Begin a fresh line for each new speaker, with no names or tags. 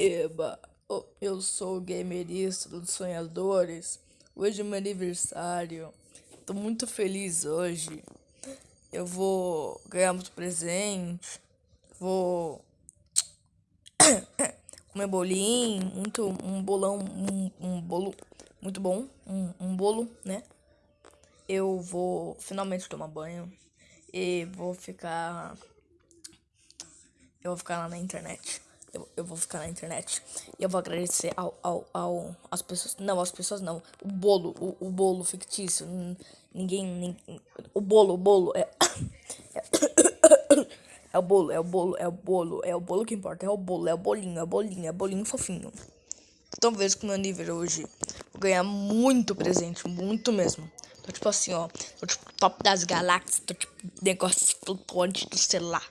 Eba, oh, eu sou o gamerista dos sonhadores. Hoje é meu aniversário. Tô muito feliz hoje. Eu vou ganhar muito presente. Vou comer bolinho, muito um bolão, um, um bolo muito bom, um, um bolo, né? Eu vou finalmente tomar banho e vou ficar eu vou ficar lá na internet. Eu, eu vou ficar na internet. E eu vou agradecer ao, ao, ao, as pessoas. Não, as pessoas não. O bolo, o, o bolo fictício. Ninguém, ninguém. O bolo, o bolo é. É o bolo, é o bolo, é o bolo, é o bolo que importa, é o bolo, é o bolinho, é o bolinho, é o bolinho fofinho. Então vejo que meu nível hoje vou ganhar muito presente, muito mesmo. Tô tipo assim, ó, tô tipo top das galáxias, tô tipo negócio flutuante do celular.